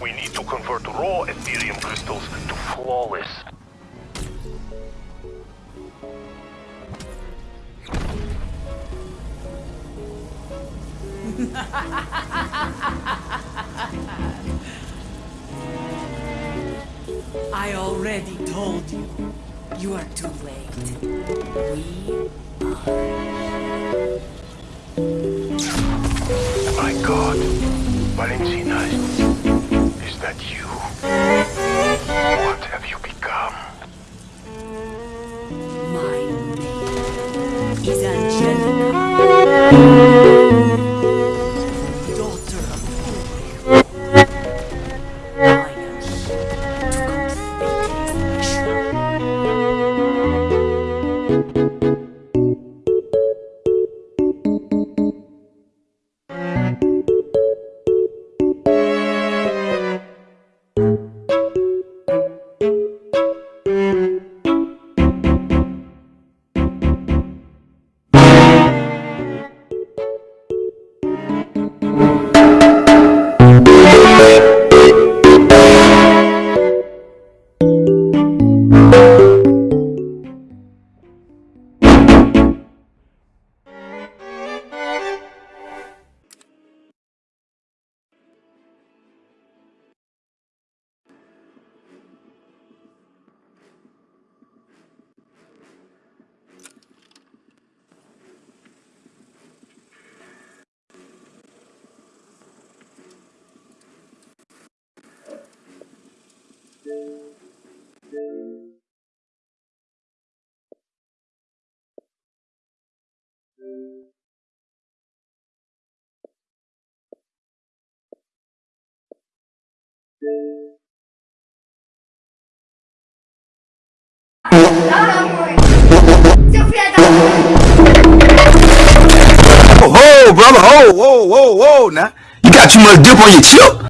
We need to convert raw Aetherium crystals to flawless. I already told you. You are too late. We are... My god. Valentina, is that you? What have you become? My name is Angelica. Daughter of Ulrich. I am here to complete his mission. Oh, brother, ho, whoa, whoa, whoa, now. You got too much dip on your chip.